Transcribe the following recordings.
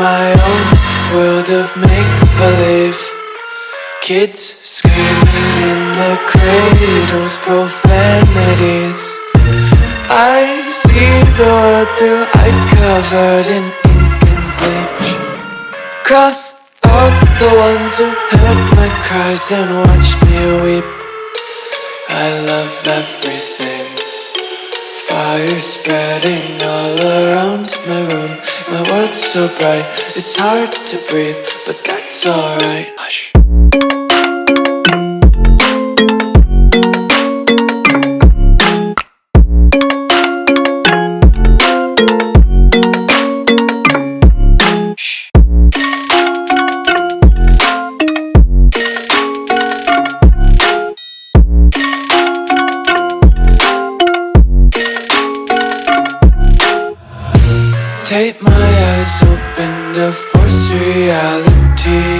my own world of make-believe. Kids screaming in the cradles, profanities. I see the world through ice covered in ink and bleach. Cross out the ones who heard my cries and watched me weep. I love everything Fire spreading all around my room. My world's so bright, it's hard to breathe But that's alright Take my eyes open to force reality.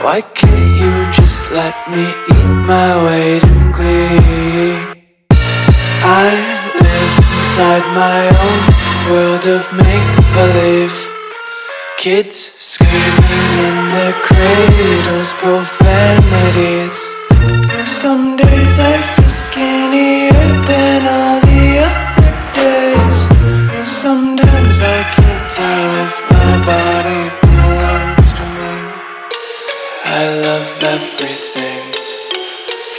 Why can't you just let me eat my weight in glee? I live inside my own world of make-believe. Kids screaming in their cradles, profanities. Some days I feel skinnier than all these of everything.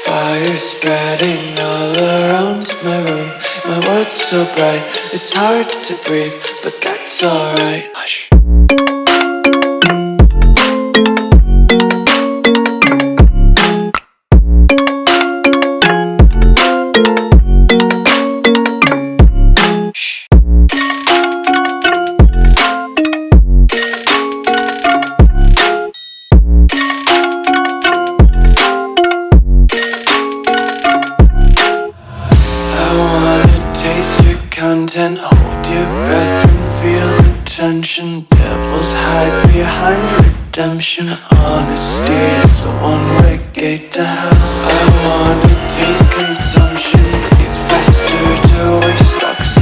Fire spreading all around my room. My world's so bright, it's hard to breathe But that's alright. then hold your breath and feel the tension. Devils hide behind redemption. Honesty is a one-way gate to hell. I wanna taste consumption. Breathe faster to waste oxygen.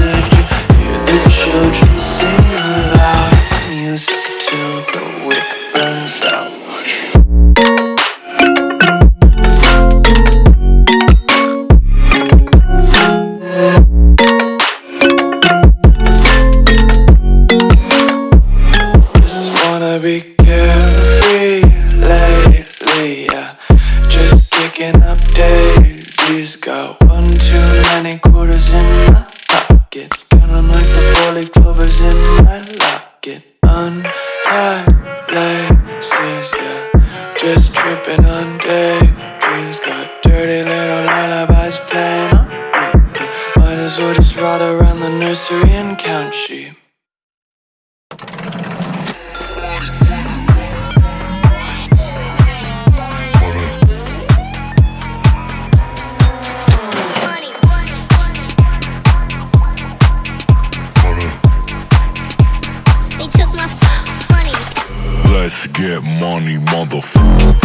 Just tripping on daydreams. Got dirty little lullabies playing on repeat. Might as well just ride around the nursery and count sheep. Money, motherfucker.